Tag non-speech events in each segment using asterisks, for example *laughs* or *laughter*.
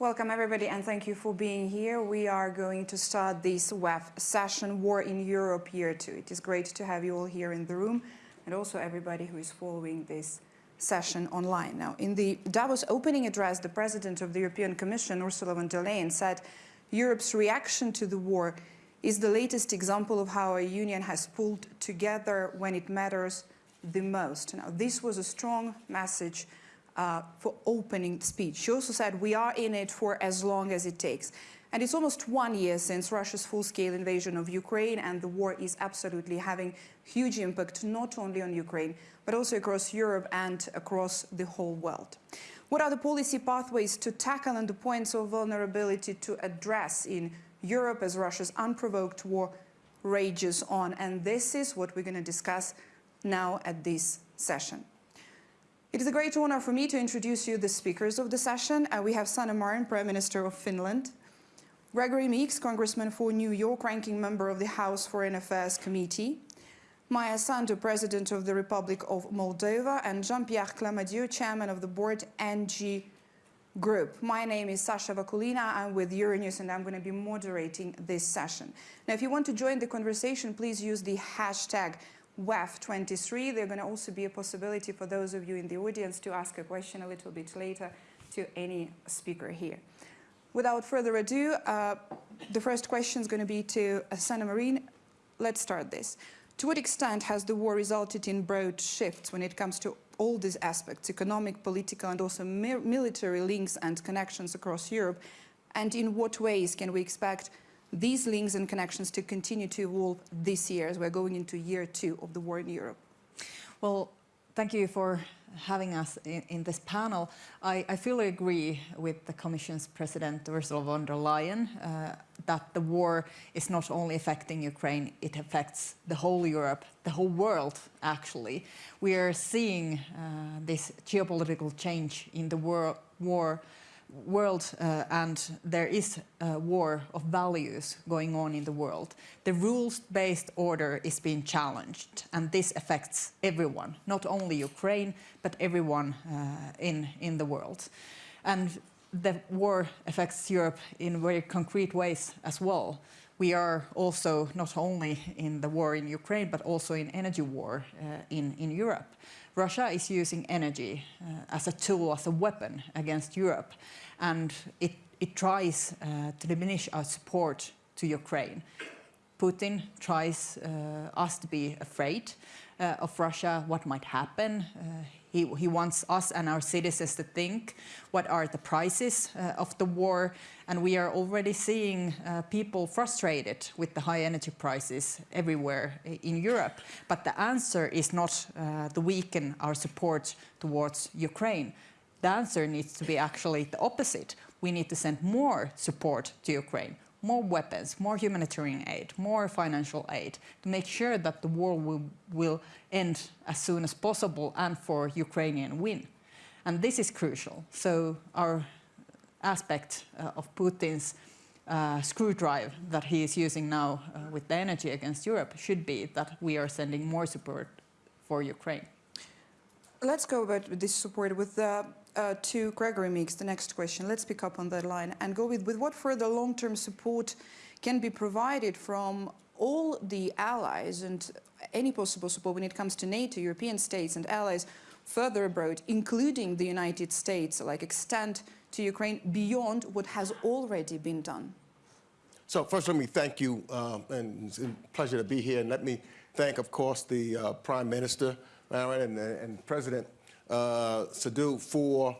Welcome everybody and thank you for being here. We are going to start this WEF session, War in Europe Year 2. It is great to have you all here in the room and also everybody who is following this session online. Now, in the Davos opening address, the President of the European Commission, Ursula von der Leyen, said Europe's reaction to the war is the latest example of how a union has pulled together when it matters the most. Now, this was a strong message uh, for opening speech. She also said, we are in it for as long as it takes. And it's almost one year since Russia's full-scale invasion of Ukraine and the war is absolutely having huge impact not only on Ukraine, but also across Europe and across the whole world. What are the policy pathways to tackle and the points of vulnerability to address in Europe as Russia's unprovoked war rages on? And this is what we're going to discuss now at this session. It is a great honor for me to introduce you the speakers of the session. Uh, we have Sanna Marin, Prime Minister of Finland, Gregory Meeks, Congressman for New York, ranking member of the House Foreign Affairs Committee, Maia Sandu, President of the Republic of Moldova, and Jean-Pierre Clamadieu, Chairman of the Board ENGIE Group. My name is Sasha Vakulina. I'm with Euronews and I'm going to be moderating this session. Now, if you want to join the conversation, please use the hashtag WEF23. There's going to also be a possibility for those of you in the audience to ask a question a little bit later to any speaker here. Without further ado, uh, the first question is going to be to Sanna Marin. Let's start this. To what extent has the war resulted in broad shifts when it comes to all these aspects, economic, political, and also military links and connections across Europe? And in what ways can we expect these links and connections to continue to evolve this year as we're going into year two of the war in Europe? Well, thank you for having us in, in this panel. I, I, fully agree with the Commission's President Ursula von der Leyen uh, that the war is not only affecting Ukraine, it affects the whole Europe, the whole world actually. We are seeing uh, this geopolitical change in the war, war world uh, and there is a war of values going on in the world. The rules-based order is being challenged and this affects everyone, not only Ukraine, but everyone uh, in, in the world. And the war affects Europe in very concrete ways as well. We are also not only in the war in Ukraine, but also in energy war uh, in, in Europe. Russia is using energy uh, as a tool, as a weapon against Europe, and it, it tries uh, to diminish our support to Ukraine. Putin tries uh, us to be afraid uh, of Russia, what might happen. Uh, he, he, wants us and our citizens to think what are the prices uh, of the war. And we are already seeing uh, people frustrated with the high energy prices everywhere in Europe. But the answer is not uh, to weaken our support towards Ukraine. The answer needs to be actually the opposite. We need to send more support to Ukraine more weapons, more humanitarian aid, more financial aid to make sure that the war will, will end as soon as possible and for Ukrainian win. And this is crucial. So our aspect uh, of Putin's uh, screwdriver that he is using now uh, with the energy against Europe should be that we are sending more support for Ukraine. Let's go about this support with the uh, to Gregory Meeks, the next question. Let's pick up on that line and go with, with what further long-term support can be provided from all the allies and any possible support when it comes to NATO, European states and allies further abroad, including the United States, like extend to Ukraine beyond what has already been done? So first let me thank you, uh, and it's a pleasure to be here. And let me thank, of course, the uh, Prime Minister, and, and President uh, Sandu for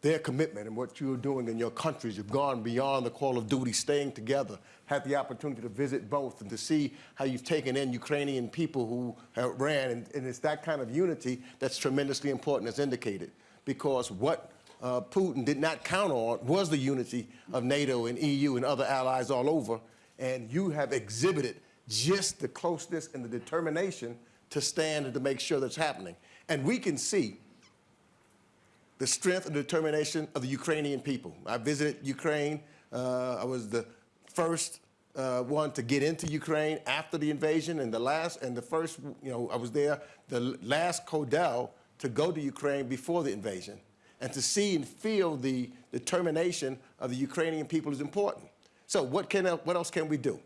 their commitment and what you're doing in your countries. You've gone beyond the call of duty, staying together, had the opportunity to visit both and to see how you've taken in Ukrainian people who ran. And, and it's that kind of unity that's tremendously important as indicated. Because what uh, Putin did not count on was the unity of NATO and EU and other allies all over. And you have exhibited just the closeness and the determination to stand and to make sure that's happening. And we can see the strength and determination of the Ukrainian people. I visited Ukraine. Uh, I was the first uh, one to get into Ukraine after the invasion and the last and the first, you know, I was there, the last Codel to go to Ukraine before the invasion. and to see and feel the determination of the Ukrainian people is important. So what, can, what else can we do?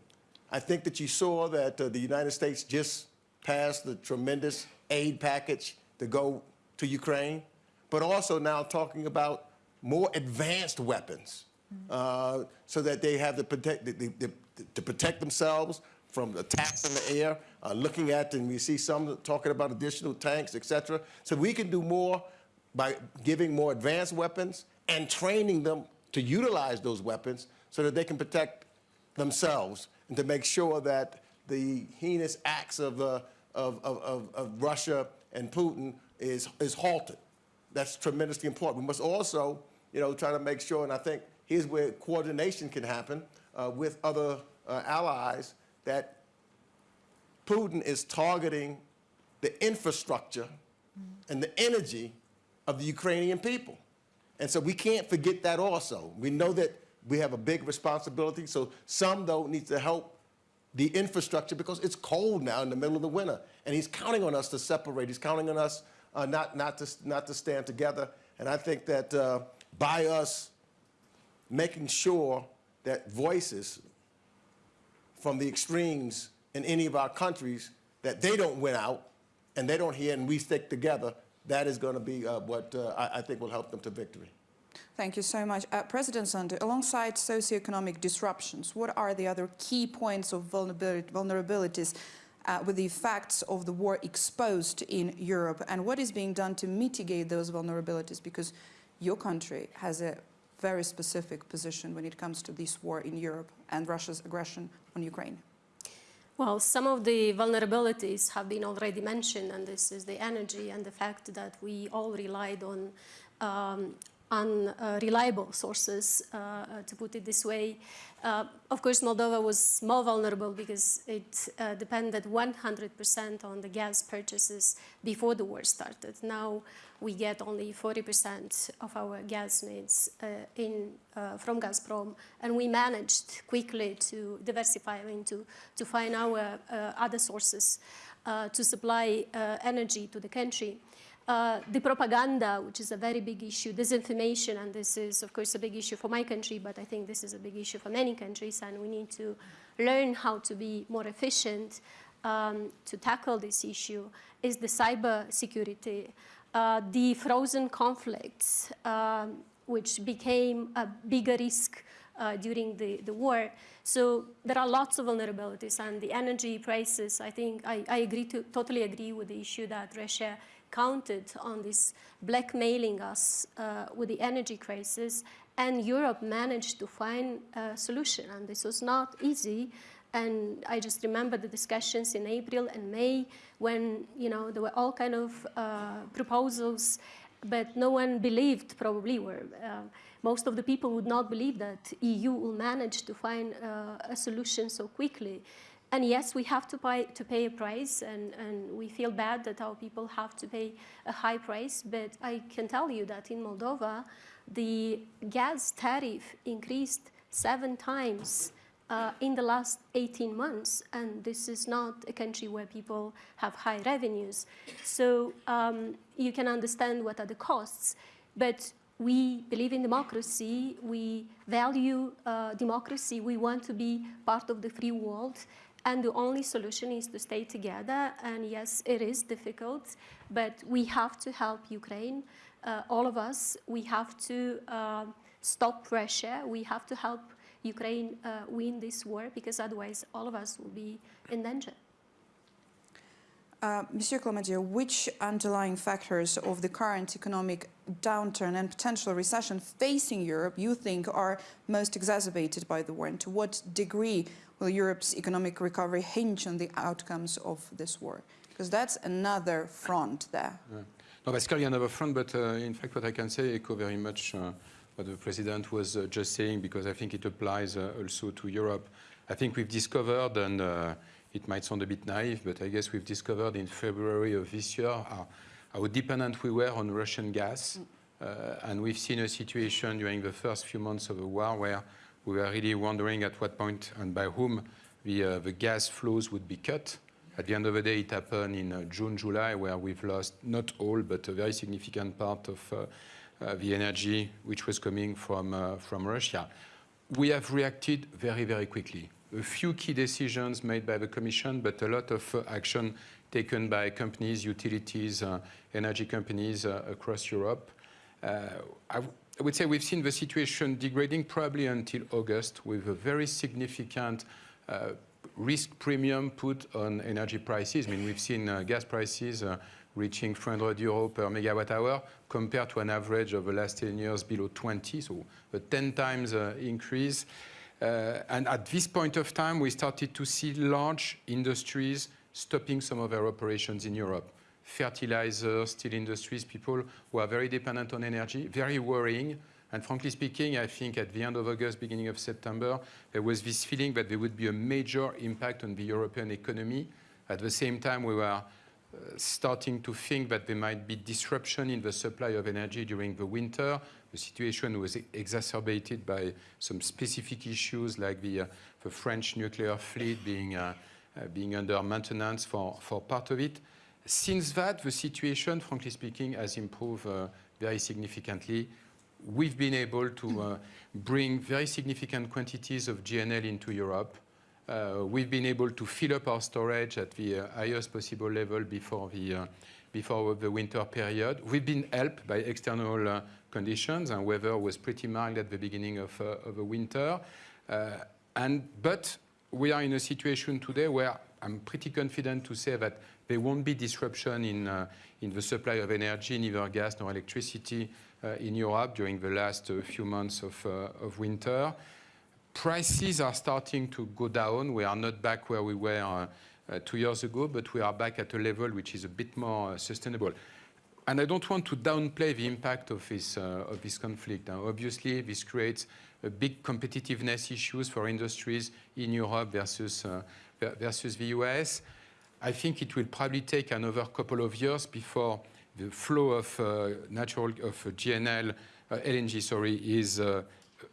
I think that you saw that uh, the United States just passed the tremendous aid package to go to Ukraine, but also now talking about more advanced weapons uh, so that they have the protect, the, the, to protect themselves from attacks in the air, uh, looking at, and we see some talking about additional tanks, et cetera. So we can do more by giving more advanced weapons and training them to utilize those weapons so that they can protect themselves and to make sure that the heinous acts of, uh, of, of, of, of Russia and Putin is, is halted. That's tremendously important. We must also, you know, try to make sure, and I think here's where coordination can happen uh, with other uh, allies, that Putin is targeting the infrastructure and the energy of the Ukrainian people. And so we can't forget that also. We know that we have a big responsibility, so some, though, need to help the infrastructure because it's cold now in the middle of the winter. And he's counting on us to separate. He's counting on us uh, not, not, to, not to stand together. And I think that uh, by us making sure that voices from the extremes in any of our countries, that they don't win out and they don't hear and we stick together, that is going to be uh, what uh, I, I think will help them to victory. Thank you so much. Uh, President alongside socioeconomic disruptions, what are the other key points of vulnerabilities uh, with the effects of the war exposed in Europe? And what is being done to mitigate those vulnerabilities? Because your country has a very specific position when it comes to this war in Europe and Russia's aggression on Ukraine. Well, some of the vulnerabilities have been already mentioned, and this is the energy and the fact that we all relied on um, unreliable sources, uh, to put it this way. Uh, of course, Moldova was more vulnerable because it uh, depended 100% on the gas purchases before the war started. Now we get only 40% of our gas needs in, from Gazprom, and we managed quickly to diversify into to find our other sources to supply energy to the country. Uh, the propaganda, which is a very big issue, disinformation, and this is, of course, a big issue for my country, but I think this is a big issue for many countries, and we need to learn how to be more efficient um, to tackle this issue, is the cyber security, uh, the frozen conflicts, um, which became a bigger risk uh, during the, the war. So there are lots of vulnerabilities, and the energy prices, I think, I, I agree to, totally agree with the issue that Russia counted on this blackmailing us uh, with the energy crisis, and Europe managed to find a solution. And this was not easy. And I just remember the discussions in April and May when you know there were all kind of uh, proposals, but no one believed probably were. Uh, most of the people would not believe that EU will manage to find uh, a solution so quickly. And yes, we have to pay, to pay a price, and, and we feel bad that our people have to pay a high price. But I can tell you that in Moldova, the gas tariff increased seven times uh, in the last 18 months, and this is not a country where people have high revenues. So um, you can understand what are the costs. But we believe in democracy, we value uh, democracy, we want to be part of the free world, and the only solution is to stay together. And yes, it is difficult, but we have to help Ukraine, uh, all of us. We have to uh, stop Russia. We have to help Ukraine uh, win this war because otherwise all of us will be in danger. Uh, Monsieur which underlying factors of the current economic downturn and potential recession facing Europe you think are most exacerbated by the war, and to what degree will Europe's economic recovery hinge on the outcomes of this war? Because that's another front there. Yeah. No, that's clearly another front, but uh, in fact, what I can say echo very much uh, what the President was uh, just saying, because I think it applies uh, also to Europe. I think we've discovered, and uh, it might sound a bit naive, but I guess we've discovered in February of this year how, how dependent we were on Russian gas. Uh, and we've seen a situation during the first few months of the war where we were really wondering at what point and by whom the, uh, the gas flows would be cut. At the end of the day, it happened in uh, June, July, where we've lost not all, but a very significant part of, uh, uh, the energy which was coming from, uh, from Russia. We have reacted very, very quickly. A few key decisions made by the Commission, but a lot of uh, action taken by companies, utilities, energy companies across Europe. I would say we've seen the situation degrading probably until August with a very significant uh, risk premium put on energy prices. I mean, we've seen uh, gas prices uh, reaching 300 euro per megawatt hour compared to an average of the last 10 years below 20, so a 10 times uh, increase. Uh, and at this point of time, we started to see large industries stopping some of their operations in Europe. Fertilizer, steel industries, people who are very dependent on energy, very worrying. And frankly speaking, I think at the end of August, beginning of September, there was this feeling that there would be a major impact on the European economy. At the same time, we were uh, starting to think that there might be disruption in the supply of energy during the winter. The situation was exacerbated by some specific issues like the, uh, the French nuclear fleet being, uh, uh, being under maintenance for, for part of it. Since that, the situation, frankly speaking, has improved uh, very significantly. We've been able to uh, bring very significant quantities of GNL into Europe. Uh, we've been able to fill up our storage at the highest possible level before the, uh, before the winter period. We've been helped by external uh, conditions, and weather was pretty mild at the beginning of, uh, of the winter. Uh, and, but we are in a situation today where I'm pretty confident to say that there won't be disruption in, uh, in the supply of energy, neither gas nor electricity uh, in Europe during the last uh, few months of, uh, of winter. Prices are starting to go down. We are not back where we were uh, two years ago, but we are back at a level which is a bit more sustainable. And I don't want to downplay the impact of this, uh, of this conflict. Now, obviously, this creates a big competitiveness issues for industries in Europe versus, uh, versus the US. I think it will probably take another couple of years before the flow of uh, natural of GNL, uh, LNG, sorry, is uh,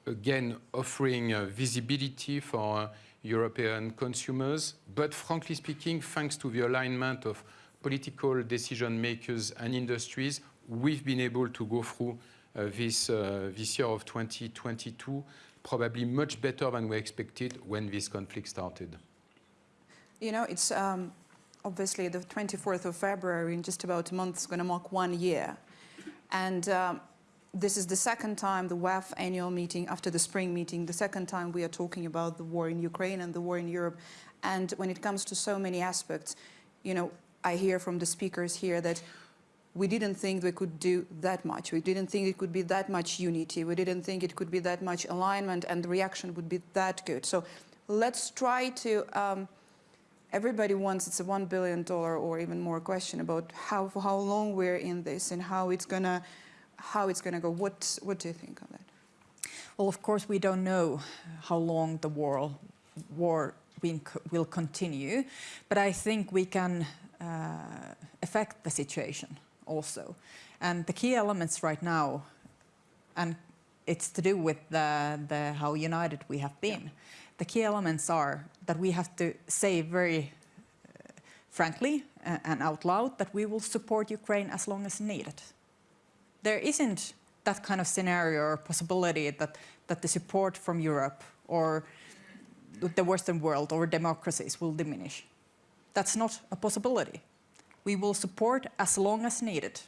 again offering uh, visibility for uh, European consumers. But frankly speaking, thanks to the alignment of political decision makers and industries, we've been able to go through uh, this, this year of 2022 probably much better than we expected when this conflict started. You know, it's um, obviously the 24th of February, in just about a month, is going to mark one year. And um, this is the second time the WEF annual meeting, after the spring meeting, the second time we are talking about the war in Ukraine and the war in Europe. And when it comes to so many aspects, you know, I hear from the speakers here that we didn't think we could do that much. We didn't think it could be that much unity. We didn't think it could be that much alignment and the reaction would be that good. So let's try to, um, everybody wants, it's a $1 billion or even more question about how, for how long we're in this and how it's gonna, how it's gonna go. What, what do you think of that? Well, of course, we don't know how long the war, war will continue, but I think we can uh, affect the situation also. And the key elements right now, and it's to do with the, the how united we have been. The key elements are that we have to say very uh, frankly uh, and out loud that we will support Ukraine as long as needed there isn't that kind of scenario or possibility that, that the support from Europe or the Western world or democracies will diminish. That's not a possibility. We will support as long as needed.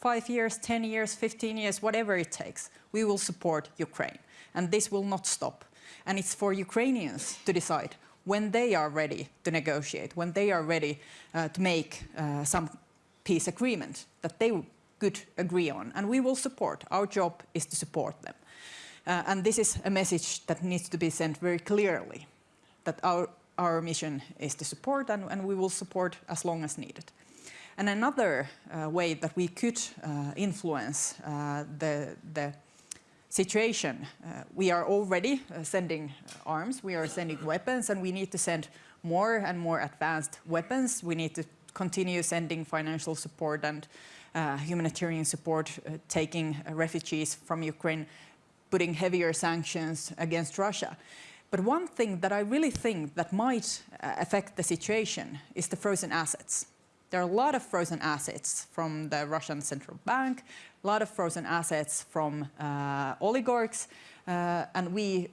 Five years, 10 years, 15 years, whatever it takes, we will support Ukraine. And this will not stop. And it's for Ukrainians to decide when they are ready to negotiate, when they are ready uh, to make uh, some peace agreement that they could agree on. And we will support. Our job is to support them. Uh, and this is a message that needs to be sent very clearly, that our, our mission is to support and, and we will support as long as needed. And another uh, way that we could uh, influence uh, the, the situation, uh, we are already uh, sending arms, we are sending weapons, and we need to send more and more advanced weapons. We need to continue sending financial support and uh, humanitarian support, uh, taking uh, refugees from Ukraine, putting heavier sanctions against Russia. But one thing that I really think that might uh, affect the situation is the frozen assets. There are a lot of frozen assets from the Russian central bank, a lot of frozen assets from uh, oligarchs, uh, and we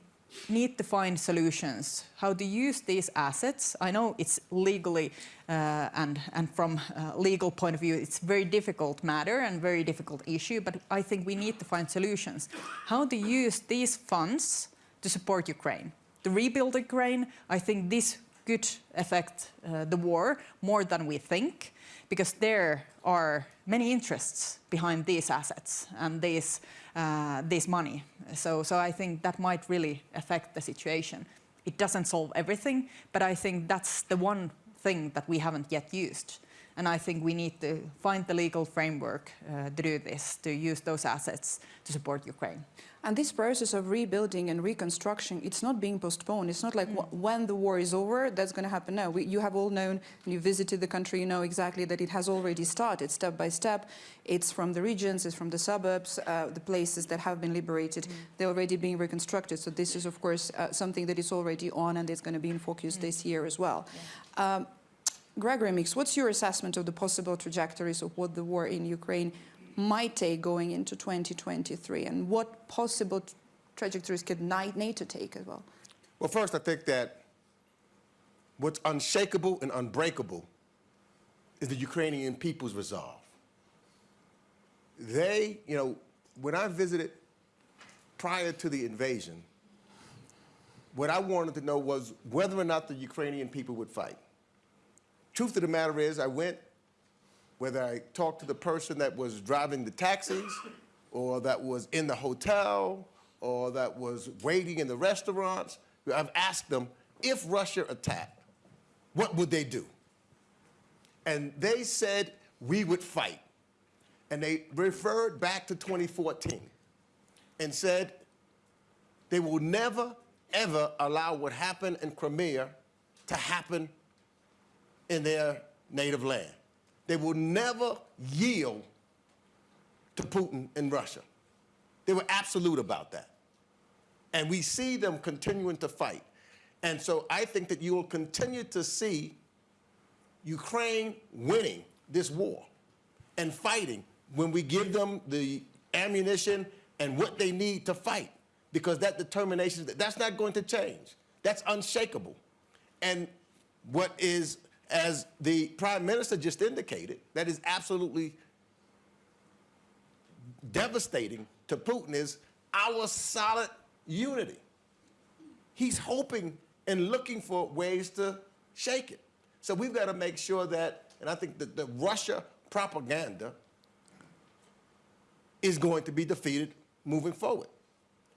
need to find solutions how to use these assets. I know it's legally uh, and, and from a legal point of view, it's very difficult matter and very difficult issue, but I think we need to find solutions. How to use these funds to support Ukraine. To rebuild Ukraine, I think this could affect uh, the war more than we think, because there are many interests behind these assets and these, uh, this money. So, so I think that might really affect the situation. It doesn't solve everything, but I think that's the one thing that we haven't yet used. And I think we need to find the legal framework uh, to do this, to use those assets to support Ukraine. And this process of rebuilding and reconstruction, it's not being postponed. It's not like wh when the war is over, that's going to happen. No, we, you have all known, you visited the country, you know exactly that it has already started step by step. It's from the regions, it's from the suburbs, uh, the places that have been liberated. They're already being reconstructed. So this is, of course, uh, something that is already on and it's going to be in focus this year as well. Um, Gregory Meeks, what's your assessment of the possible trajectories of what the war in Ukraine might take going into 2023 and what possible trajectories could NATO take as well? Well, first, I think that what's unshakable and unbreakable is the Ukrainian people's resolve. They, you know, when I visited prior to the invasion, what I wanted to know was whether or not the Ukrainian people would fight. Truth of the matter is, I went, whether I talked to the person that was driving the taxis, or that was in the hotel, or that was waiting in the restaurants, I've asked them, if Russia attacked, what would they do? And they said, we would fight. And they referred back to 2014 and said, they will never, ever allow what happened in Crimea to happen in their native land. They will never yield to Putin and Russia. They were absolute about that. And we see them continuing to fight. And so I think that you will continue to see Ukraine winning this war and fighting when we give them the ammunition and what they need to fight. Because that determination, that's not going to change. That's unshakable. And what is, as the prime minister just indicated, that is absolutely devastating to Putin is our solid unity. He's hoping and looking for ways to shake it. So we've got to make sure that, and I think that the Russia propaganda is going to be defeated moving forward.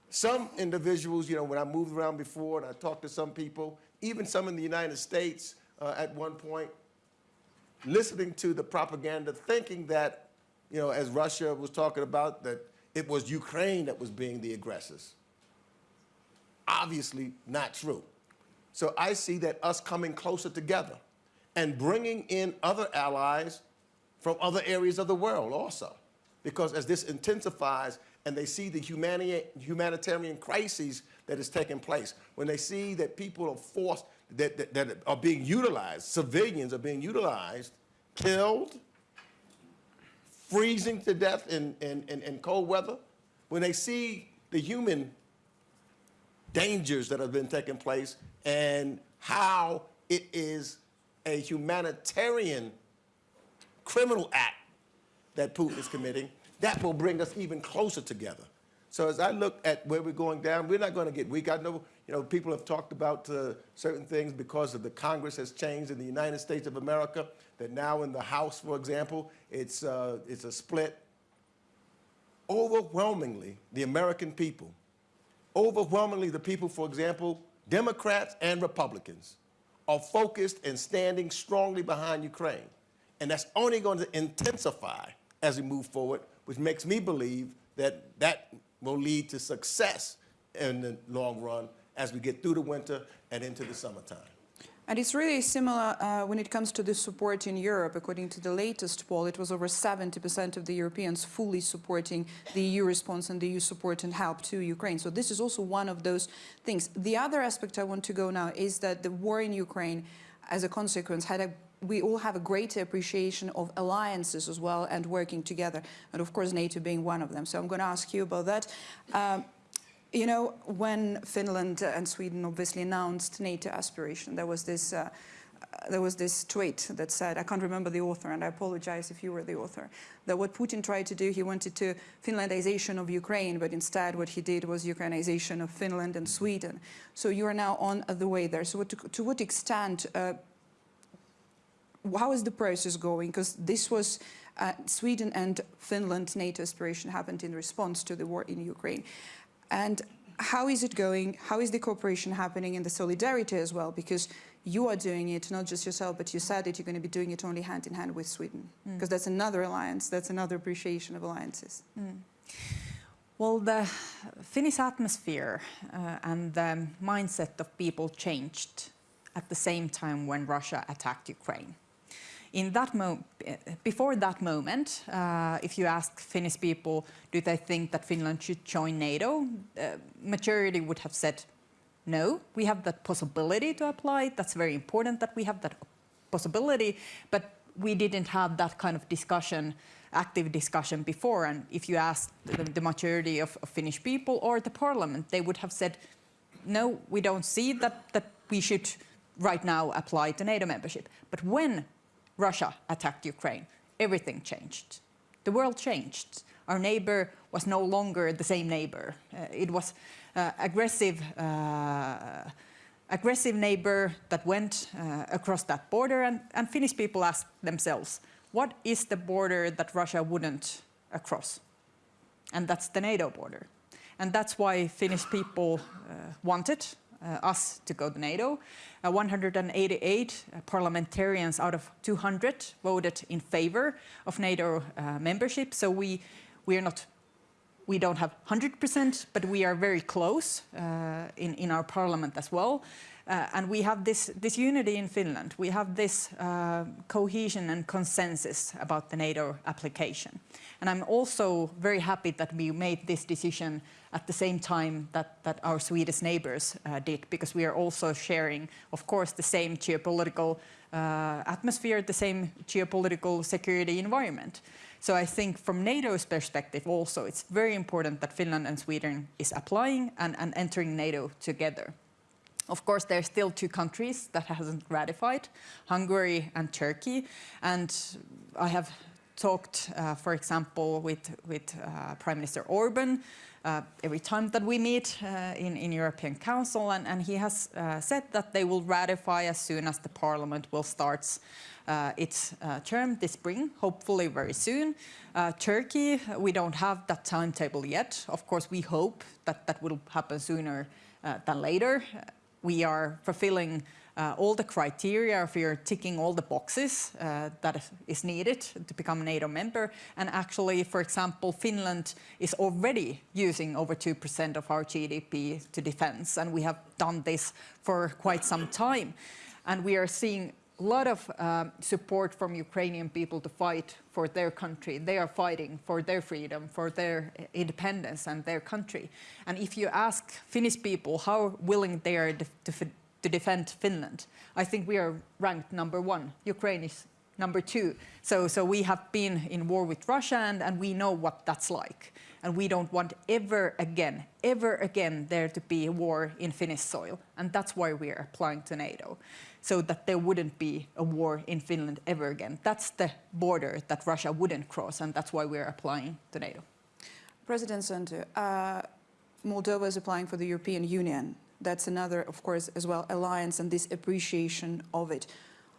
Some individuals, you know, when I moved around before and I talked to some people, even some in the United States uh, at one point, listening to the propaganda, thinking that, you know, as Russia was talking about, that it was Ukraine that was being the aggressors. Obviously not true. So I see that us coming closer together and bringing in other allies from other areas of the world also. Because as this intensifies and they see the humanitarian crises that is taking place, when they see that people are forced, that, that, that are being utilized, civilians are being utilized, killed, freezing to death in, in, in, in cold weather, when they see the human dangers that have been taking place and how it is a humanitarian criminal act that Putin is committing, that will bring us even closer together. So as I look at where we're going down, we're not going to get weak. I know, you know, people have talked about uh, certain things because of the Congress has changed in the United States of America, that now in the House, for example, it's, uh, it's a split. Overwhelmingly, the American people, overwhelmingly the people, for example, Democrats and Republicans, are focused and standing strongly behind Ukraine. And that's only going to intensify as we move forward, which makes me believe that that will lead to success in the long run as we get through the winter and into the summertime. And it's really similar uh, when it comes to the support in Europe. According to the latest poll, it was over 70% of the Europeans fully supporting the EU response and the EU support and help to Ukraine. So this is also one of those things. The other aspect I want to go now is that the war in Ukraine, as a consequence, had a we all have a greater appreciation of alliances as well and working together, and of course NATO being one of them. So I'm going to ask you about that. Um, you know, when Finland and Sweden obviously announced NATO aspiration, there was this. Uh, there was this tweet that said, I can't remember the author, and I apologize if you were the author, that what Putin tried to do, he wanted to Finlandization of Ukraine, but instead what he did was Ukrainization of Finland and Sweden. So you are now on the way there. So what, to, to, what extent, uh, how is the process going? Because this was uh, Sweden and Finland NATO aspiration happened in response to the war in Ukraine. And how is it going? How is the cooperation happening and the solidarity as well? Because you are doing it, not just yourself, but you said that you're going to be doing it only hand in hand with Sweden, because mm. that's another alliance, that's another appreciation of alliances. Mm. Well, the Finnish atmosphere uh, and the mindset of people changed at the same time when Russia attacked Ukraine. In that before that moment, uh, if you ask Finnish people, do they think that Finland should join NATO, uh, majority would have said no, we have that possibility to apply. That's very important that we have that possibility, but we didn't have that kind of discussion, active discussion before. And if you ask the, the majority of, of, Finnish people or the parliament, they would have said, no, we don't see that, that we should right now apply to NATO membership. But when Russia attacked Ukraine, everything changed. The world changed. Our neighbor was no longer the same neighbor. Uh, it was uh, aggressive, uh, aggressive neighbor that went uh, across that border and, and Finnish people asked themselves, what is the border that Russia wouldn't cross? And that's the NATO border. And that's why Finnish people wanted uh, us to go to NATO. Uh, 188 parliamentarians out of 200 voted in favor of NATO uh, membership. So we, we are not we don't have 100%, but we are very close uh, in, in our parliament as well. Uh, and we have this, this unity in Finland. We have this uh, cohesion and consensus about the NATO application. And I'm also very happy that we made this decision at the same time that, that our Swedish neighbors uh, did, because we are also sharing, of course, the same geopolitical uh, atmosphere, the same geopolitical security environment. So I think from NATO's perspective also, it's very important that Finland and Sweden is applying and, and entering NATO together. Of course, there are still two countries that hasn't ratified, Hungary and Turkey. And I have talked, uh, for example, with, with uh, Prime Minister Orban uh, every time that we meet uh, in, in European Council, and, and he has uh, said that they will ratify as soon as the Parliament will start uh, its uh, term this spring, hopefully very soon. Uh, Turkey, we don't have that timetable yet. Of course, we hope that that will happen sooner than later. We are fulfilling uh, all the criteria, if you're ticking all the boxes uh, that is needed to become a NATO member. And actually, for example, Finland is already using over 2% of our GDP to defense, and we have done this for quite some time. And we are seeing a lot of um, support from Ukrainian people to fight for their country. They are fighting for their freedom, for their independence and their country. And if you ask Finnish people how willing they are to, to defend Finland, I think we are ranked number one. Ukraine is number two. So, so we have been in war with Russia and, and we know what that's like. And we don't want ever again, ever again there to be a war in Finnish soil. And that's why we are applying to NATO so that there wouldn't be a war in Finland ever again. That's the border that Russia wouldn't cross, and that's why we're applying to NATO. President Sandu, uh, Moldova is applying for the European Union. That's another, of course, as well, alliance and this appreciation of it.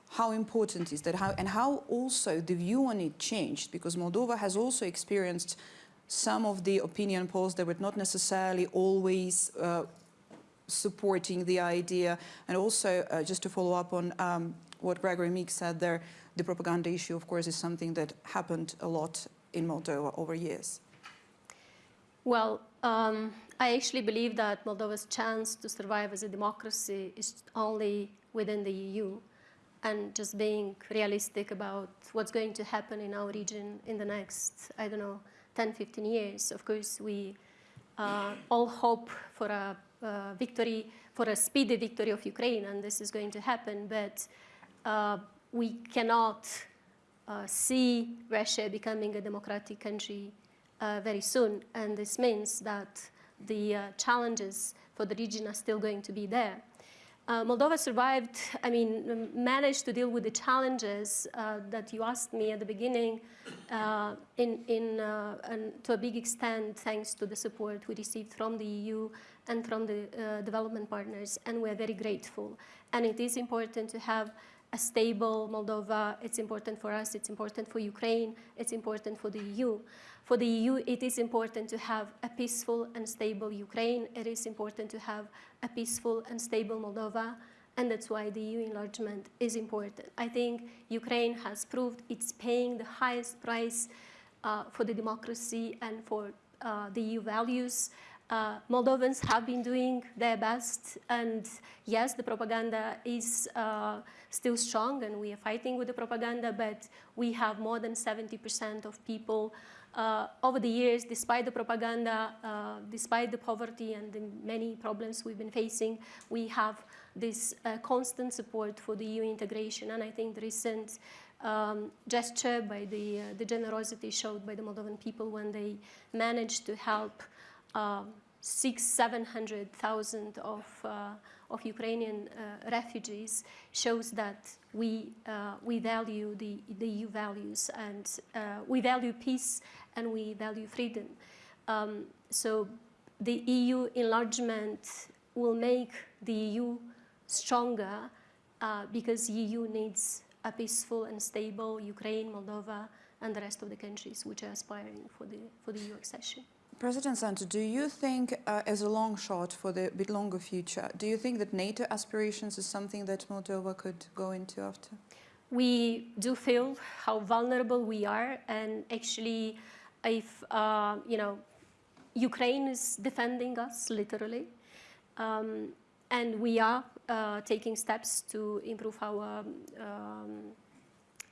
How important is that? How, and how also the view on it changed? Because Moldova has also experienced some of the opinion polls that were not necessarily always uh, supporting the idea. And also, uh, just to follow up on um, what Gregory Meek said there, the propaganda issue, of course, is something that happened a lot in Moldova over years. Well, um, I actually believe that Moldova's chance to survive as a democracy is only within the EU and just being realistic about what's going to happen in our region in the next, I don't know, 10, 15 years. Of course, we uh, all hope for a victory, for a speedy victory of Ukraine, and this is going to happen. But uh, we cannot uh, see Russia becoming a democratic country uh, very soon. And this means that the uh, challenges for the region are still going to be there. Uh, Moldova survived, I mean, managed to deal with the challenges uh, that you asked me at the beginning uh, in, in, uh, and to a big extent thanks to the support we received from the EU and from the development partners, and we're very grateful. And it is important to have a stable Moldova. It's important for us, it's important for Ukraine, it's important for the EU. For the EU, it is important to have a peaceful and stable Ukraine. It is important to have a peaceful and stable Moldova, and that's why the EU enlargement is important. I think Ukraine has proved it's paying the highest price uh, for the democracy and for uh, the EU values. Uh, Moldovans have been doing their best, and yes, the propaganda is uh, still strong, and we are fighting with the propaganda, but we have more than 70% of people uh, over the years, despite the propaganda, uh, despite the poverty and the many problems we've been facing, we have this uh, constant support for the EU integration. And I think the recent um, gesture by the, uh, the generosity showed by the Moldovan people when they managed to help um, six, seven hundred thousand of uh, of Ukrainian uh, refugees shows that we uh, we value the the EU values and uh, we value peace and we value freedom. Um, so the EU enlargement will make the EU stronger uh, because the EU needs a peaceful and stable Ukraine, Moldova, and the rest of the countries which are aspiring for the for the EU accession. President Sandu, do you think, uh, as a long shot for the bit longer future, do you think that NATO aspirations is something that Moldova could go into after? We do feel how vulnerable we are, and actually, if uh, you know, Ukraine is defending us literally, um, and we are uh, taking steps to improve our um,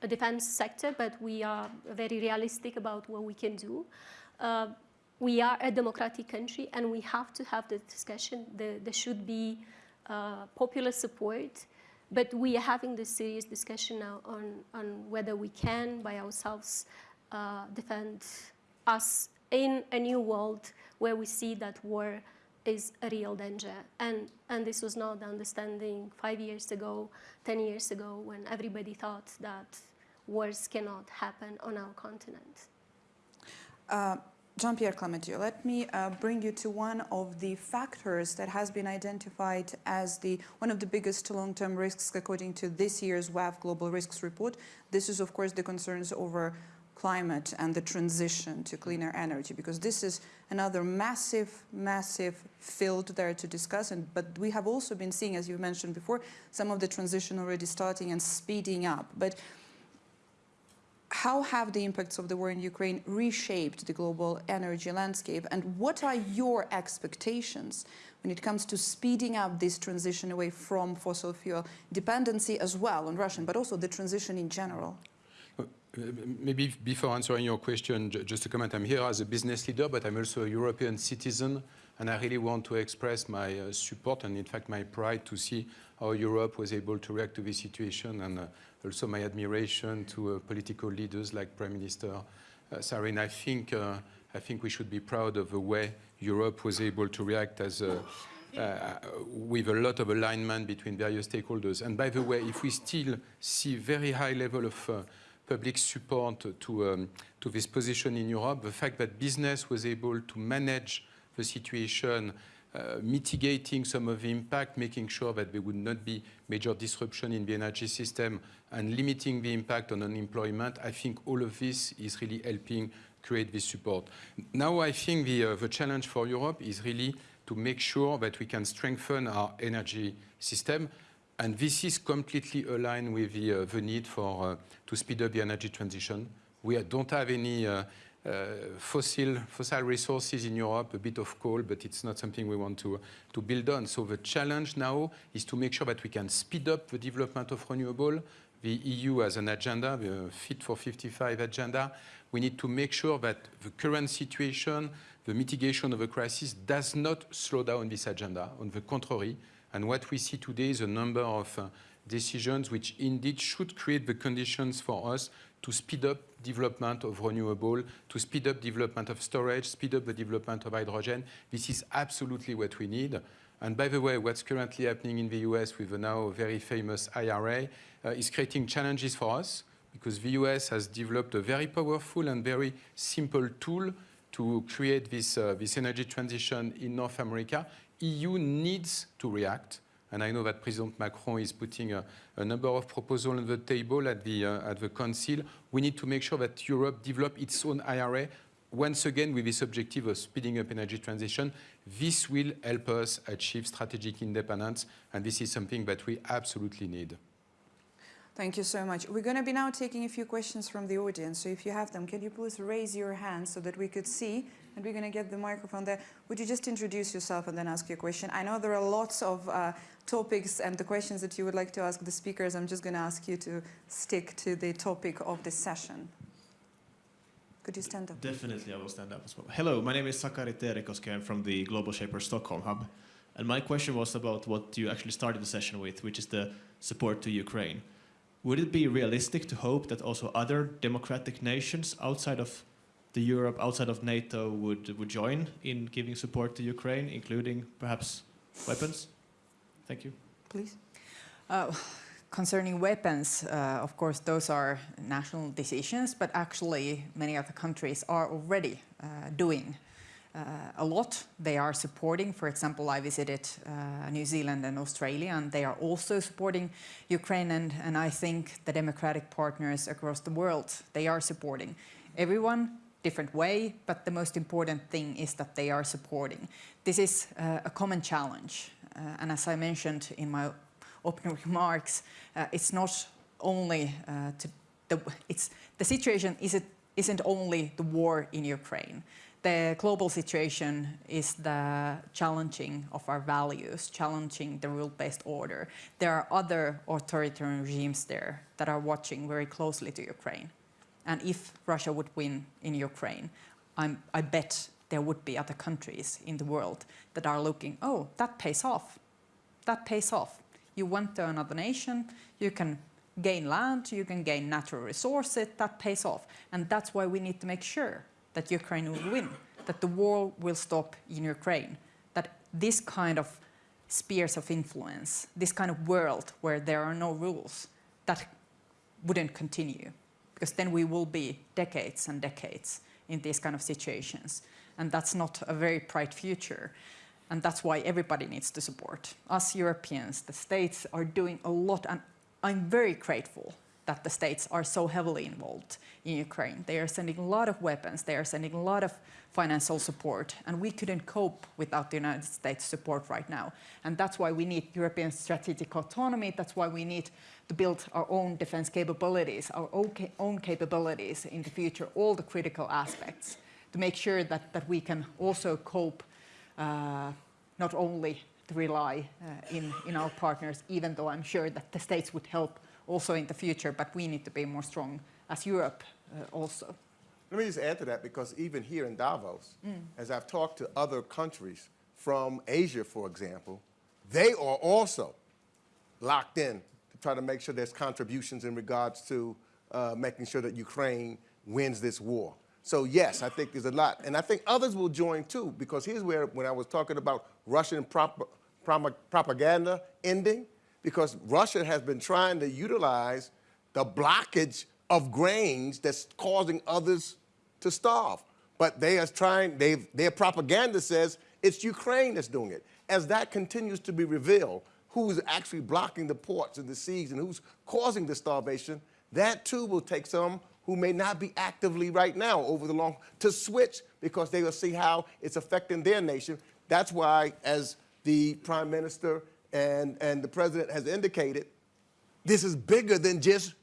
defense sector, but we are very realistic about what we can do. Uh, we are a democratic country and we have to have the discussion. There, there should be uh, popular support, but we are having this serious discussion now on, on whether we can, by ourselves, uh, defend us in a new world where we see that war is a real danger. And, and this was not the understanding five years ago, 10 years ago, when everybody thought that wars cannot happen on our continent. Uh, Jean-Pierre Clamadieu, let me uh, bring you to one of the factors that has been identified as the one of the biggest long-term risks according to this year's WEF Global Risks Report. This is, of course, the concerns over climate and the transition to cleaner energy, because this is another massive, massive field there to discuss. And, but we have also been seeing, as you mentioned before, some of the transition already starting and speeding up. But how have the impacts of the war in Ukraine reshaped the global energy landscape and what are your expectations when it comes to speeding up this transition away from fossil fuel dependency as well on Russian, but also the transition in general? Maybe before answering your question, just a comment. I'm here as a business leader, but I'm also a European citizen, and I really want to express my uh, support and, in fact, my pride to see how Europe was able to react to this situation and uh, also my admiration to uh, political leaders like Prime Minister uh, Sarin. I think, uh, I think we should be proud of the way Europe was able to react as a, uh, with a lot of alignment between various stakeholders. And by the way, if we still see very high level of public support to, um, to this position in Europe, the fact that business was able to manage the situation uh, mitigating some of the impact, making sure that there would not be major disruption in the energy system and limiting the impact on unemployment, I think all of this is really helping create this support. Now I think the, uh, the challenge for Europe is really to make sure that we can strengthen our energy system and this is completely aligned with the, uh, the need for, uh, to speed up the energy transition. We don't have any uh, fossil, fossil resources in Europe, a bit of coal, but it's not something we want to, to build on. So the challenge now is to make sure that we can speed up the development of renewable. The EU has an agenda, the Fit for 55 agenda. We need to make sure that the current situation, the mitigation of the crisis does not slow down this agenda. On the contrary, And what we see today is a number of uh, decisions which indeed should create the conditions for us to speed up development of renewable, to speed up development of storage, speed up the development of hydrogen. This is absolutely what we need. And by the way, what's currently happening in the US with the now very famous IRA uh, is creating challenges for us because the US has developed a very powerful and very simple tool to create this, uh, this energy transition in North America. EU needs to react. And I know that President Macron is putting a, a number of proposals on the table at the, uh, at the Council. We need to make sure that Europe develop its own IRA, once again with this objective of speeding up energy transition. This will help us achieve strategic independence, and this is something that we absolutely need. Thank you so much. We're going to be now taking a few questions from the audience. So if you have them, can you please raise your hand so that we could see? And we're going to get the microphone there. Would you just introduce yourself and then ask your question? I know there are lots of uh, topics and the questions that you would like to ask the speakers. I'm just going to ask you to stick to the topic of this session. Could you stand up? Definitely, I will stand up as well. Hello, my name is Sakari Terikoski. I'm from the Global Shaper Stockholm Hub. And my question was about what you actually started the session with, which is the support to Ukraine. Would it be realistic to hope that also other democratic nations outside of the Europe, outside of NATO, would, would join in giving support to Ukraine, including perhaps weapons? Thank you. Please. Uh, concerning weapons, uh, of course, those are national decisions, but actually many other countries are already uh, doing a lot. They are supporting, for example, I visited uh, New Zealand and Australia, and they are also supporting Ukraine, and, and I think the democratic partners across the world, they are supporting. Everyone, different way, but the most important thing is that they are supporting. This is uh, a common challenge, uh, and as I mentioned in my opening *laughs* remarks, uh, it's not only uh, the, it's, the situation isn't, isn't only the war in Ukraine the global situation is the challenging of our values, challenging the rule-based order. There are other authoritarian regimes there that are watching very closely to Ukraine. And if Russia would win in Ukraine, I'm, I bet there would be other countries in the world that are looking, oh, that pays off. That pays off. You went to another nation, you can gain land, you can gain natural resources, that pays off. And that's why we need to make sure that Ukraine will win, that the war will stop in Ukraine, that this kind of spheres of influence, this kind of world where there are no rules, that wouldn't continue. Because then we will be decades and decades in these kind of situations. And that's not a very bright future. And that's why everybody needs to support. Us Europeans, the states are doing a lot, and I'm very grateful that the states are so heavily involved in Ukraine. They are sending a lot of weapons, they are sending a lot of financial support, and we couldn't cope without the United States support right now. And that's why we need European strategic autonomy, that's why we need to build our own defense capabilities, our own capabilities in the future, all the critical aspects, to make sure that, that we can also cope uh, not only to rely uh, in, in our partners, even though I'm sure that the states would help also in the future, but we need to be more strong as Europe uh, also. Let me just add to that because even here in Davos, as I've talked to other countries from Asia, for example, they are also locked in to try to make sure there's contributions in regards to uh, making sure that Ukraine wins this war. So yes, I think there's a lot. And I think others will join too, because here's where, when I was talking about Russian prop propaganda ending, because Russia has been trying to utilize the blockage of grains that's causing others to starve. But they are trying, their propaganda says it's Ukraine that's doing it. As that continues to be revealed, who's actually blocking the ports and the seas and who's causing the starvation, that too will take some who may not be actively right now over the long to switch because they will see how it's affecting their nation. That's why, as the prime minister and, and the president has indicated, this is bigger than just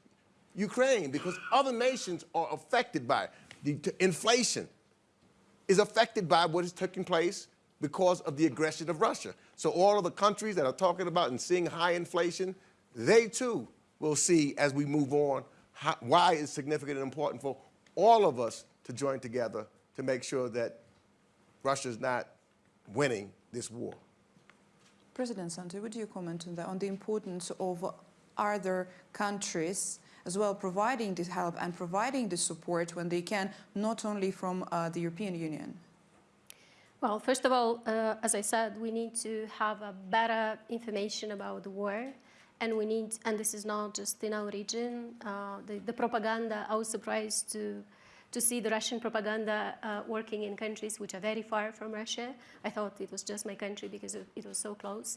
Ukraine because other nations are affected by it. The inflation is affected by what is taking place because of the aggression of Russia. So all of the countries that are talking about and seeing high inflation, they too will see as we move on how, why it's significant and important for all of us to join together to make sure that Russia is not winning this war. President Sandu, would you comment on that, on the importance of other countries as well providing this help and providing the support when they can, not only from uh, the European Union? Well, first of all, uh, as I said, we need to have a better information about the war. And we need, and this is not just in our region, uh, the, the propaganda, I was surprised to, to see the Russian propaganda uh, working in countries which are very far from Russia. I thought it was just my country because it, was so close.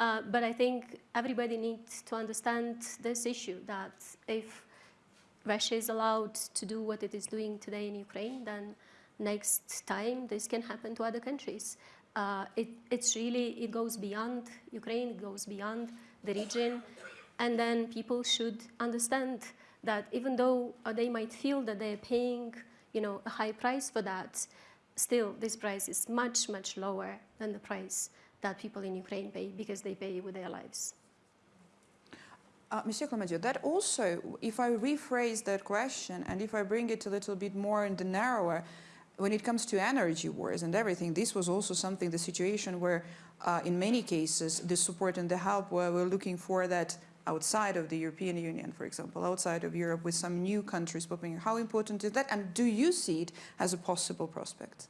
Uh, but I think everybody needs to understand this issue, that if Russia is allowed to do what it is doing today in Ukraine, then next time this can happen to other countries. Uh, it, it's really, it goes beyond Ukraine, it goes beyond the region, and then people should understand that even though uh, they might feel that they're paying, you know, a high price for that, still this price is much, much lower than the price that people in Ukraine pay because they pay with their lives. Uh, Monsieur that also, if I rephrase that question and if I bring it a little bit more in the narrower, when it comes to energy wars and everything, this was also something, the situation where uh, in many cases the support and the help where we're looking for that outside of the European Union, for example, outside of Europe with some new countries popping. up. How important is that? And do you see it as a possible prospect?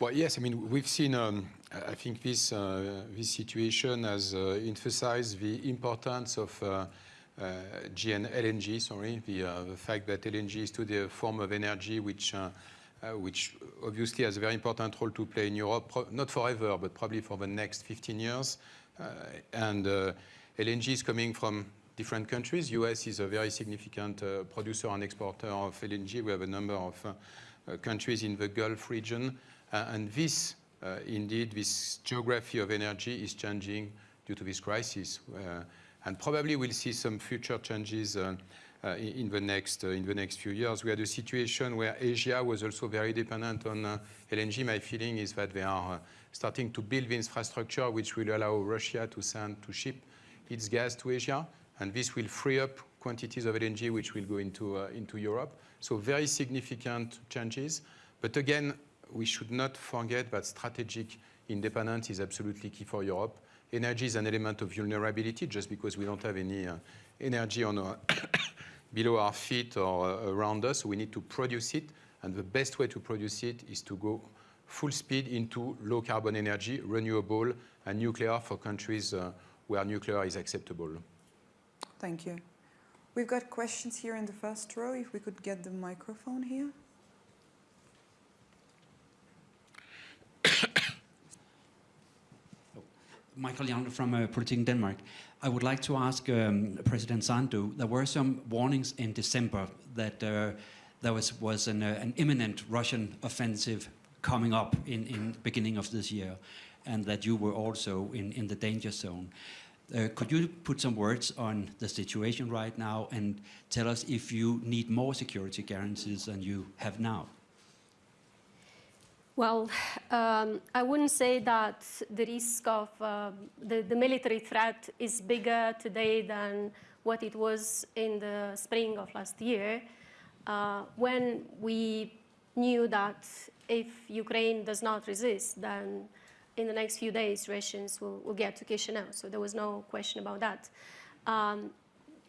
Well, yes, I mean, we've seen, um, I think this, uh, this situation has uh, emphasized the importance of uh, uh, GN LNG, sorry, the, uh, the fact that LNG is today a form of energy which, uh, uh, which obviously has a very important role to play in Europe, not forever, but probably for the next 15 years. Uh, and uh, LNG is coming from different countries. US is a very significant uh, producer and exporter of LNG. We have a number of uh, uh, countries in the Gulf region. Uh, and this, uh, indeed, this geography of energy is changing due to this crisis. Uh, and probably we'll see some future changes in, the next, in the next few years. We had a situation where Asia was also very dependent on LNG. My feeling is that they are starting to build the infrastructure which will allow Russia to send, to ship its gas to Asia. And this will free up quantities of LNG which will go into, uh, into Europe. So very significant changes. But again, we should not forget that strategic independence is absolutely key for Europe. Energy is an element of vulnerability just because we don't have any uh, energy on our *coughs* below our feet or uh, around us. We need to produce it. And the best way to produce it is to go full speed into low carbon energy, renewable, and nuclear for countries uh, where nuclear is acceptable. Thank you. We've got questions here in the first row. If we could get the microphone here. *coughs* Michael Jan from uh, Politiken Denmark. I would like to ask um, President Sandu, there were some warnings in December that uh, there was, was an, uh, an imminent Russian offensive coming up in, in beginning of this year, and that you were also in, in the danger zone. Uh, could you put some words on the situation right now and tell us if you need more security guarantees than you have now? Well, um, I wouldn't say that the risk of uh, the, the military threat is bigger today than what it was in the spring of last year, uh, when we knew that if Ukraine does not resist, then in the next few days Russians will, will get to Chisinau. So there was no question about that. Um,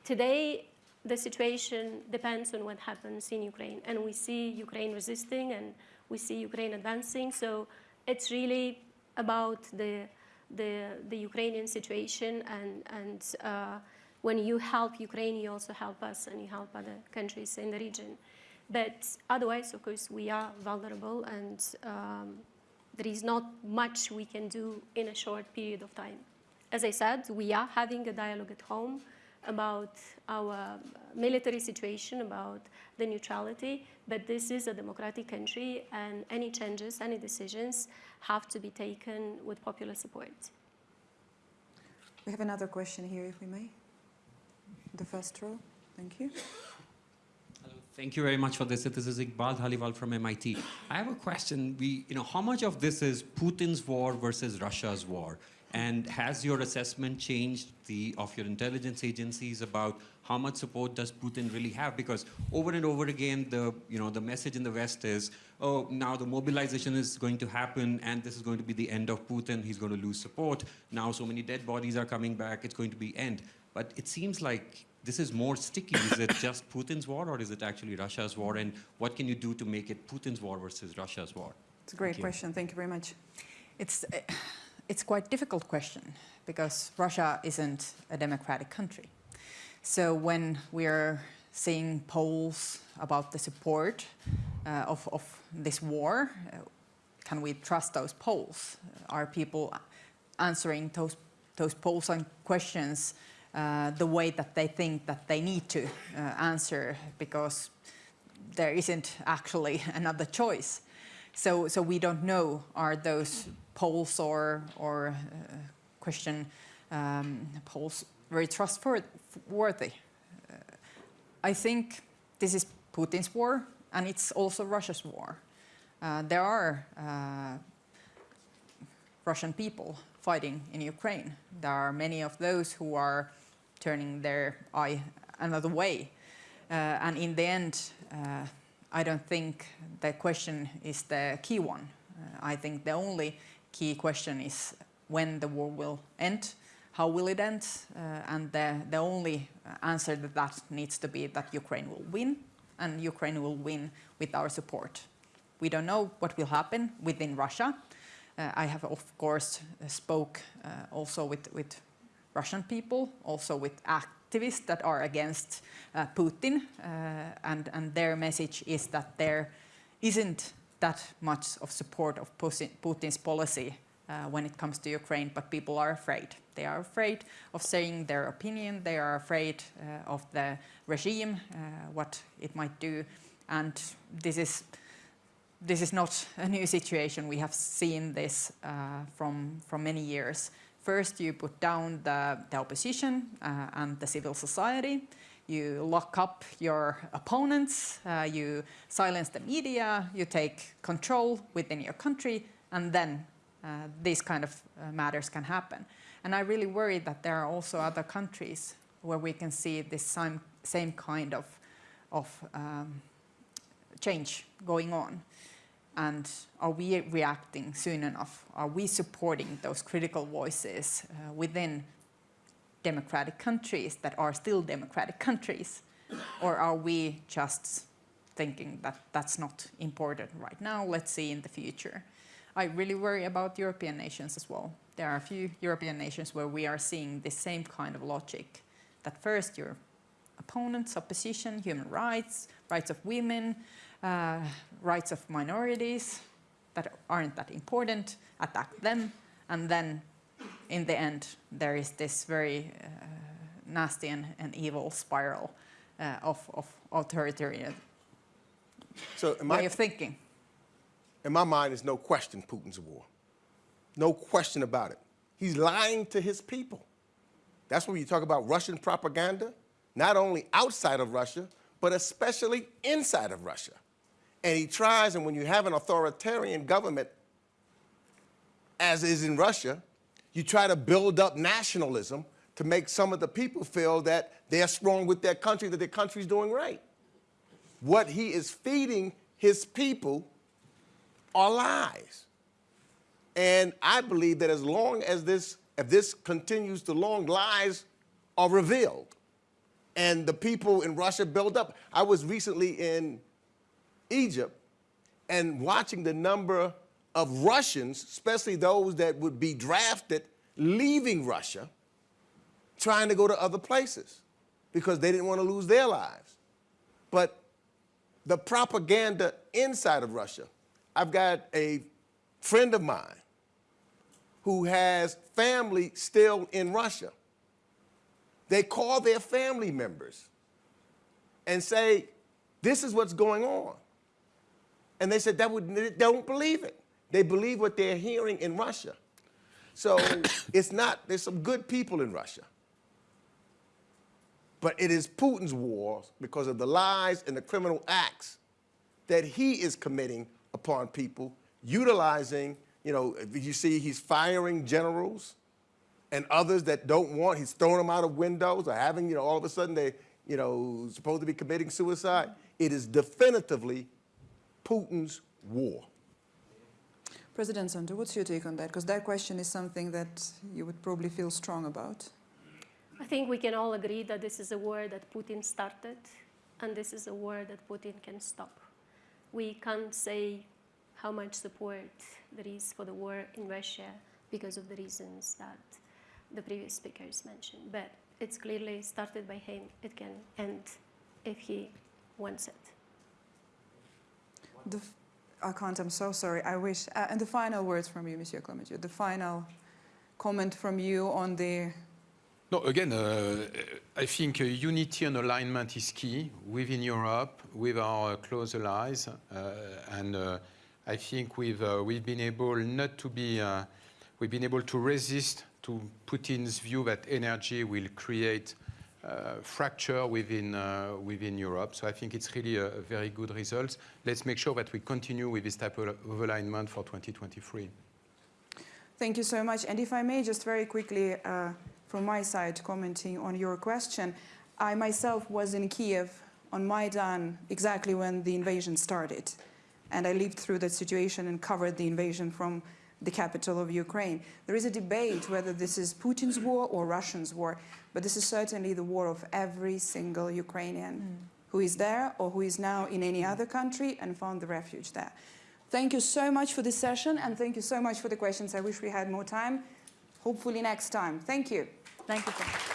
today, the situation depends on what happens in Ukraine, and we see Ukraine resisting and we see Ukraine advancing. So it's really about the, the, the Ukrainian situation. And, and uh, when you help Ukraine, you also help us and you help other countries in the region. But otherwise, of course, we are vulnerable and um, there is not much we can do in a short period of time. As I said, we are having a dialogue at home about our military situation, about the neutrality, but this is a democratic country and any changes, any decisions have to be taken with popular support. We have another question here, if we may. The first row. Thank you. Thank you very much for this. This is Iqbal Dhaliwal from MIT. I have a question. We, you know, how much of this is Putin's war versus Russia's war? And has your assessment changed the, of your intelligence agencies about how much support does Putin really have? Because over and over again, the, you know, the message in the West is, oh, now the mobilization is going to happen and this is going to be the end of Putin. He's going to lose support. Now so many dead bodies are coming back. It's going to be end. But it seems like this is more sticky. Is it just Putin's war or is it actually Russia's war? And what can you do to make it Putin's war versus Russia's war? It's a great Thank question. Thank you very much. It's, uh, it's quite difficult question because Russia isn't a democratic country. So when we are seeing polls about the support uh, of, of this war, uh, can we trust those polls? Are people answering those, those polls and questions uh, the way that they think that they need to uh, answer because there isn't actually *laughs* another choice. So, so we don't know are those polls or, or uh, question um, polls very trustworthy. Uh, I think this is Putin's war and it's also Russia's war. Uh, there are uh, Russian people fighting in Ukraine. There are many of those who are turning their eye another way. Uh, and in the end, uh, I don't think the question is the key one. Uh, I think the only key question is when the war will end, how will it end, and the, the only answer that that needs to be that Ukraine will win, and Ukraine will win with our support. We don't know what will happen within Russia. Uh, I have, of course, uh, spoke uh, also with, with Russian people, also with activists that are against uh, Putin, uh, and, and their message is that there isn't that much of support of Putin's policy uh, when it comes to Ukraine, but people are afraid. They are afraid of saying their opinion, they are afraid uh, of the regime, uh, what it might do, and this is this is not a new situation. We have seen this uh, from, from many years. First, you put down the, the opposition uh, and the civil society. You lock up your opponents. Uh, you silence the media. You take control within your country. And then uh, these kind of uh, matters can happen. And I really worry that there are also other countries where we can see this same, same kind of, of um, change going on? And are we reacting soon enough? Are we supporting those critical voices uh, within democratic countries that are still democratic countries? Or are we just thinking that that's not important right now, let's see in the future? I really worry about European nations as well. There are a few European nations where we are seeing the same kind of logic, that first your opponents, opposition, human rights, rights of women, uh, rights of minorities that aren't that important, attack them, and then in the end there is this very uh, nasty and, and evil spiral uh, of, of authoritarian So in way of thinking. in my mind, there's no question Putin's a war. No question about it. He's lying to his people. That's when you talk about Russian propaganda, not only outside of Russia, but especially inside of Russia. And he tries, and when you have an authoritarian government, as is in Russia, you try to build up nationalism to make some of the people feel that they're strong with their country, that their country's doing right. What he is feeding his people are lies. And I believe that as long as this, if this continues to long, lies are revealed. And the people in Russia build up. I was recently in Egypt and watching the number of Russians, especially those that would be drafted, leaving Russia, trying to go to other places because they didn't want to lose their lives. But the propaganda inside of Russia, I've got a friend of mine who has family still in Russia. They call their family members and say, This is what's going on. And they said that would, they don't believe it. They believe what they're hearing in Russia. So *coughs* it's not, there's some good people in Russia. But it is Putin's war because of the lies and the criminal acts that he is committing upon people, utilizing, you know, you see he's firing generals and others that don't want, he's throwing them out of windows or having, you know, all of a sudden they, you know, supposed to be committing suicide. It is definitively Putin's war. President Sandu, what's your take on that? Because that question is something that you would probably feel strong about. I think we can all agree that this is a war that Putin started, and this is a war that Putin can stop. We can't say how much support there is for the war in Russia because of the reasons that the previous speakers mentioned. But it's clearly started by him. It can end if he wants it. The I can't, I'm so sorry, I wish. Uh, and the final words from you, Monsieur Clamadieu, the final comment from you on the No, again, uh, I think uh, unity and alignment is key within Europe, with our uh, close allies, uh, and uh, I think we've uh, we've been able not to be uh, we've been able to resist to Putin's view that energy will create uh, fracture within uh, within Europe. So I think it's really a, a very good result. Let's make sure that we continue with this type of, of alignment for 2023. Thank you so much. And if I may, just very quickly, uh, from my side, commenting on your question, I myself was in Kiev on Maidan exactly when the invasion started. And I lived through that situation and covered the invasion from the capital of Ukraine. There is a debate whether this is Putin's war or Russia's war, but this is certainly the war of every single Ukrainian mm. who is there or who is now in any other country and found the refuge there. Thank you so much for this session and thank you so much for the questions. I wish we had more time. Hopefully next time. Thank you. Thank you.